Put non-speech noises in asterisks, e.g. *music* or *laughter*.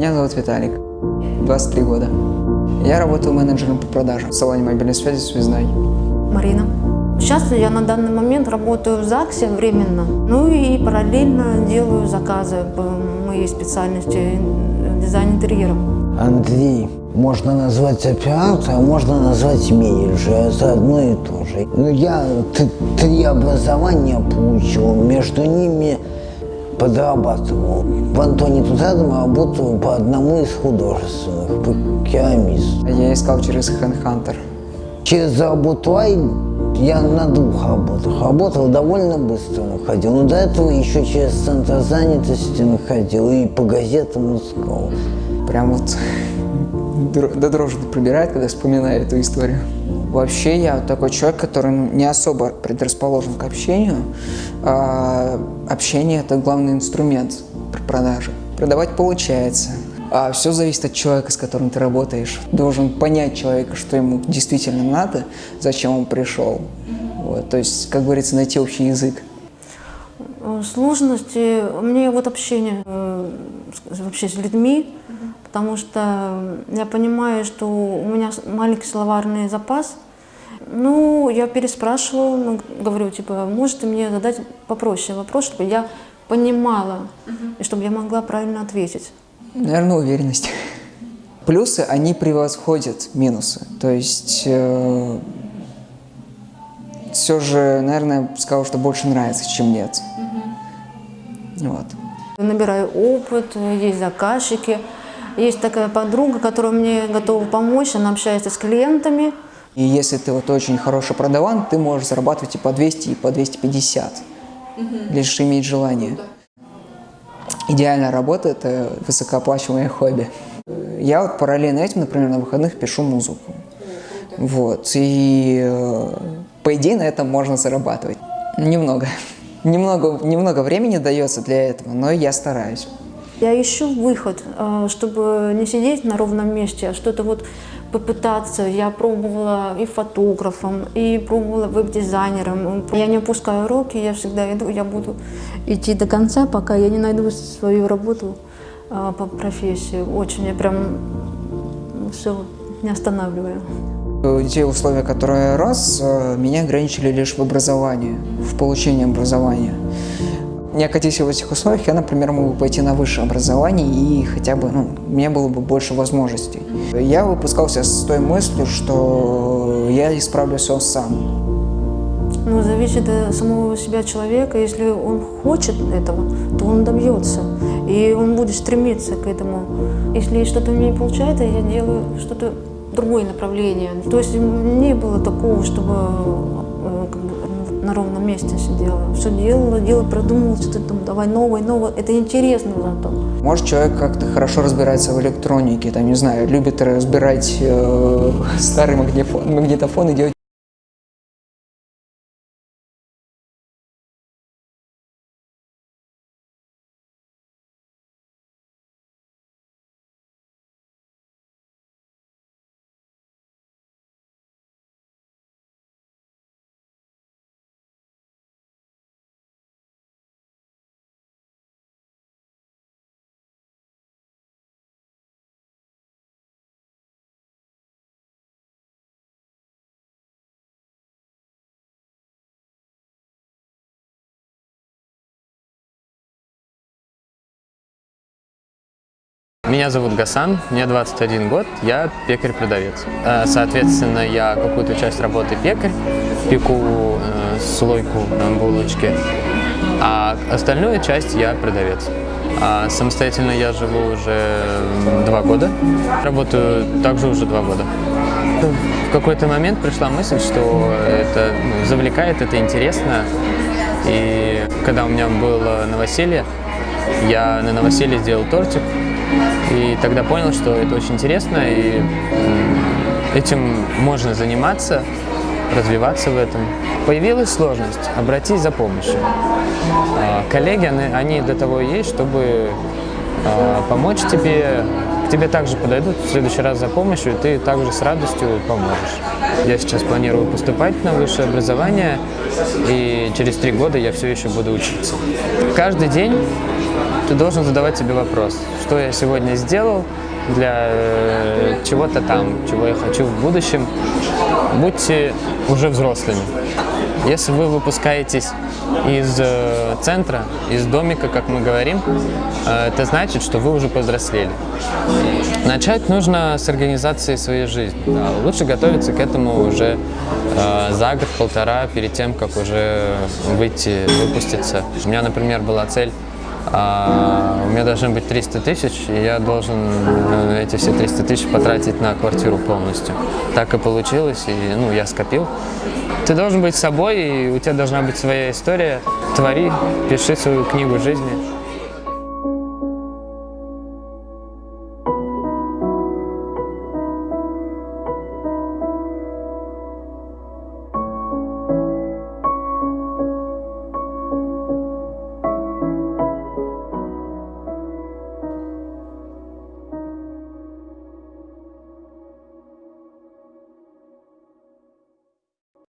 Меня зовут Виталик, 23 года. Я работаю менеджером по продажам в салоне мобильной связи «Связной». Марина. Сейчас я на данный момент работаю в ЗАГСе временно, ну и параллельно делаю заказы по моей специальности дизайн интерьера. Андрей, можно назвать оператор, а можно назвать менеджер, это одно и то же. Но я три образования получил, между ними подрабатывал. В Антоне тут рядом работаю по одному из художественных, по керамисту. Я искал через Handhunter. Через Работлай я на двух работах работал, довольно быстро находил. Но до этого еще через центр занятости находил и по газетам искал. Прям вот *laughs* до дрожи пробирает, когда вспоминаю эту историю. Вообще я такой человек, который не особо предрасположен к общению. А общение – это главный инструмент при продаже. Продавать получается. А все зависит от человека, с которым ты работаешь. Должен понять человека, что ему действительно надо, зачем он пришел. Вот, то есть, как говорится, найти общий язык. Сложности мне вот общение э, вообще с людьми, потому что я понимаю, что у меня маленький словарный запас. Ну, я переспрашиваю, ну, говорю, типа, можете мне задать попроще вопрос, чтобы я понимала, и чтобы я могла правильно ответить. Наверное, уверенность. Плюсы, они превосходят минусы. То есть, э, все же, наверное, сказал, что больше нравится, чем нет. Вот. Набираю опыт, есть заказчики. Есть такая подруга, которая мне готова помочь, она общается с клиентами. И если ты вот очень хороший продаван, ты можешь зарабатывать и по 200, и по 250, угу. лишь иметь желание. Идеальная работа – это высокооплачиваемое хобби. Я вот параллельно этим, например, на выходных пишу музыку. Вот. И э, по идее на этом можно зарабатывать. Немного. *laughs* Немного, немного времени дается для этого, но я стараюсь. Я ищу выход, э, чтобы не сидеть на ровном месте, а что-то вот попытаться. Я пробовала и фотографом, и пробовала веб-дизайнером. Я не опускаю руки, я всегда иду, я буду идти до конца, пока я не найду свою работу э, по профессии. Очень я прям все не останавливаю. Те условия, которые рос, э, меня ограничили лишь в образовании, в получении образования не окатись в этих условиях, я, например, могу пойти на высшее образование и хотя бы, ну, у меня было бы больше возможностей. Я выпускался с той мыслью, что я исправлю все сам. Ну, зависит от самого себя человека. Если он хочет этого, то он добьется. И он будет стремиться к этому. Если что-то не получается, я делаю что-то другое направление. То есть не было такого, чтобы э, на ровном месте сидела. Все делала, делала, продумывала, что-то там, давай новое, новое. Это интересно зато. Может, человек как-то хорошо разбирается в электронике, там, не знаю, любит разбирать э, старый магнитофон, магнитофон и делать Меня зовут Гасан, мне 21 год, я пекарь-продавец. Э, соответственно, я какую-то часть работы пекарь, пеку э, слойку булочки, а остальную часть я продавец. А самостоятельно я живу уже два года, работаю также уже два года. В какой-то момент пришла мысль, что это ну, завлекает, это интересно. И когда у меня было новоселье, я на новоселье сделал тортик, и тогда понял, что это очень интересно, и этим можно заниматься, развиваться в этом. Появилась сложность, обратись за помощью. А, коллеги, они для того и есть, чтобы а, помочь тебе, к тебе также подойдут в следующий раз за помощью, и ты также с радостью поможешь. Я сейчас планирую поступать на высшее образование, и через три года я все еще буду учиться. Каждый день ты должен задавать себе вопрос, что я сегодня сделал для э, чего-то там, чего я хочу в будущем. Будьте уже взрослыми. Если вы выпускаетесь из э, центра, из домика, как мы говорим, э, это значит, что вы уже повзрослели. Начать нужно с организации своей жизни. Да, лучше готовиться к этому уже за год-полтора, перед тем, как уже выйти, выпуститься. У меня, например, была цель а, у меня должны быть 300 тысяч, и я должен э, эти все 300 тысяч потратить на квартиру полностью. Так и получилось, и ну, я скопил. Ты должен быть собой, и у тебя должна быть своя история. Твори, пиши свою книгу жизни.